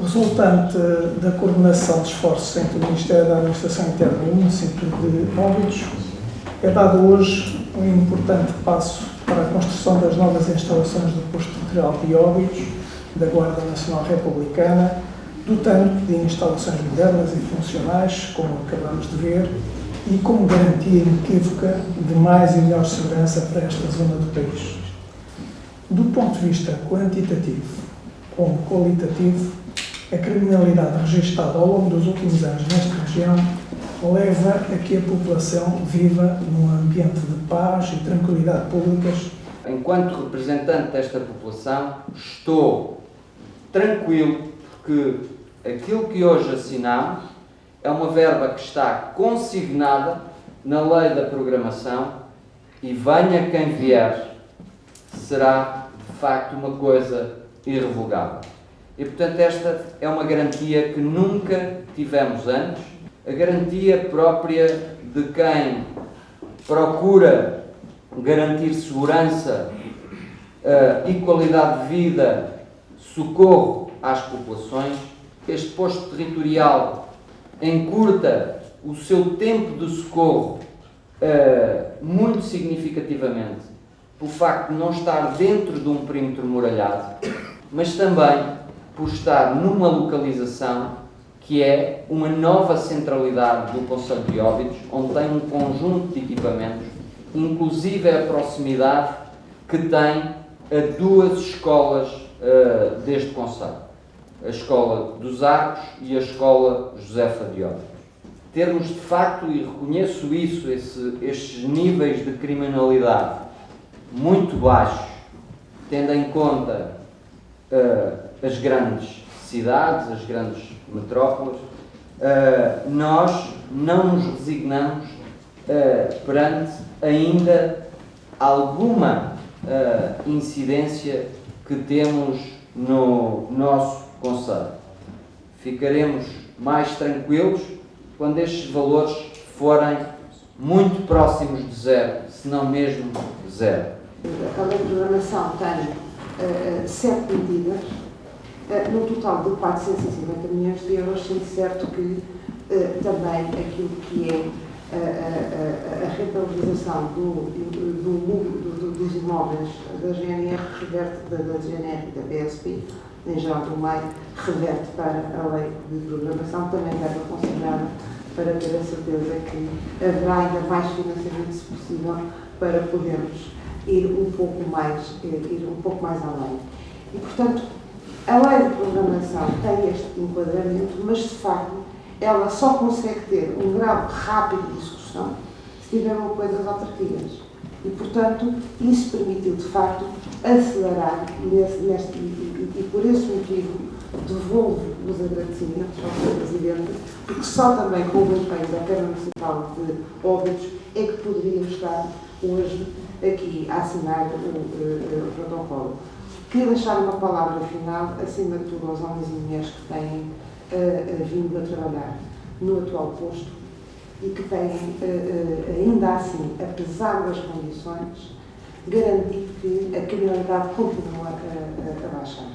resultante da coordenação de esforços entre o Ministério da Administração Interna e o município de Óbidos, é dado hoje um importante passo para a construção das novas instalações do posto territorial de Óbidos, da Guarda Nacional Republicana, dotando de instalações modernas e funcionais, como acabamos de ver, e como garantia inequívoca de mais e melhor segurança para esta zona do país. Do ponto de vista quantitativo como qualitativo, a criminalidade registada ao longo dos últimos anos nesta região leva a que a população viva num ambiente de paz e tranquilidade públicas. Enquanto representante desta população, estou tranquilo porque aquilo que hoje assinamos é uma verba que está consignada na lei da programação e venha quem vier, será de facto uma coisa irrevogável. E portanto esta é uma garantia que nunca tivemos antes, a garantia própria de quem procura garantir segurança uh, e qualidade de vida, socorro às populações. Este posto territorial encurta o seu tempo de socorro uh, muito significativamente pelo facto de não estar dentro de um perímetro muralhado, mas também por estar numa localização que é uma nova centralidade do Conselho de Óbidos, onde tem um conjunto de equipamentos, inclusive a proximidade que tem a duas escolas uh, deste Conselho. A Escola dos Arcos e a Escola Josefa de Óbidos. Termos de facto, e reconheço isso, esse, estes níveis de criminalidade muito baixos, tendo em conta uh, as grandes cidades, as grandes metrópoles, uh, nós não nos resignamos uh, perante ainda alguma uh, incidência que temos no nosso Conselho. Ficaremos mais tranquilos quando estes valores forem muito próximos de zero, se não mesmo zero. A lei de programação tem sete medidas eh, no total de 450 milhões de euros, sendo certo que uh, também aquilo que é a, a, a rentabilização do, do, do, dos imóveis da GNR reverte da, da GNR e da PSP, em geral do meio, reverte para a lei de programação, também deve considerar para ter a certeza que haverá ainda mais financiamento, se possível, para podermos ir um pouco mais, ir um pouco mais além. E, portanto, a lei de programação tem este enquadramento, mas de facto ela só consegue ter um grau rápido de execução se tiver um apoio das autarquias. E, portanto, isso permitiu, de facto, acelerar nesse, neste, e, e, e, por esse motivo devolvo os agradecimentos ao Sr. Presidente, porque só também com o empenho da Câmara Municipal de Óbidos é que poderíamos estar hoje aqui a assinar o, o, o protocolo. Queria deixar uma palavra final, acima de tudo, aos homens e mulheres que têm uh, vindo a trabalhar no atual posto e que têm, uh, ainda assim, apesar das condições, garantido que a criminalidade continua a, a, a baixar.